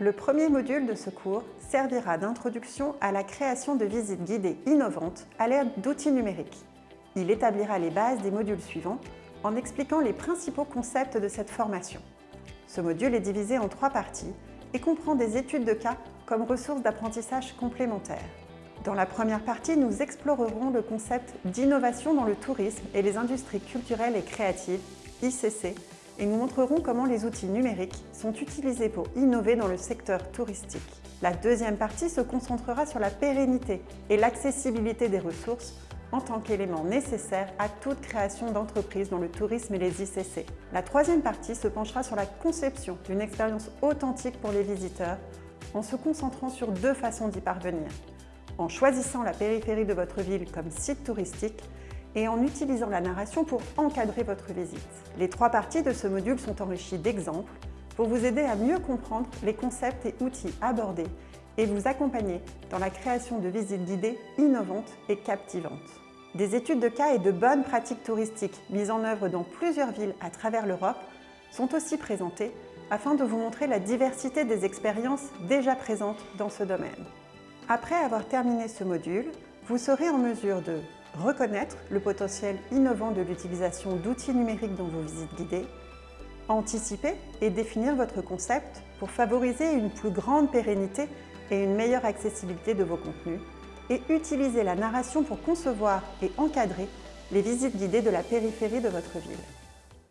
Le premier module de ce cours servira d'introduction à la création de visites guidées innovantes à l'aide d'outils numériques. Il établira les bases des modules suivants en expliquant les principaux concepts de cette formation. Ce module est divisé en trois parties et comprend des études de cas comme ressources d'apprentissage complémentaires. Dans la première partie, nous explorerons le concept d'innovation dans le tourisme et les industries culturelles et créatives, ICC, et nous montrerons comment les outils numériques sont utilisés pour innover dans le secteur touristique. La deuxième partie se concentrera sur la pérennité et l'accessibilité des ressources en tant qu'élément nécessaire à toute création d'entreprise dans le tourisme et les ICC. La troisième partie se penchera sur la conception d'une expérience authentique pour les visiteurs en se concentrant sur deux façons d'y parvenir. En choisissant la périphérie de votre ville comme site touristique et en utilisant la narration pour encadrer votre visite. Les trois parties de ce module sont enrichies d'exemples pour vous aider à mieux comprendre les concepts et outils abordés et vous accompagner dans la création de visites guidées innovantes et captivantes. Des études de cas et de bonnes pratiques touristiques mises en œuvre dans plusieurs villes à travers l'Europe sont aussi présentées afin de vous montrer la diversité des expériences déjà présentes dans ce domaine. Après avoir terminé ce module, vous serez en mesure de reconnaître le potentiel innovant de l'utilisation d'outils numériques dans vos visites guidées, anticiper et définir votre concept pour favoriser une plus grande pérennité et une meilleure accessibilité de vos contenus, et utiliser la narration pour concevoir et encadrer les visites guidées de la périphérie de votre ville.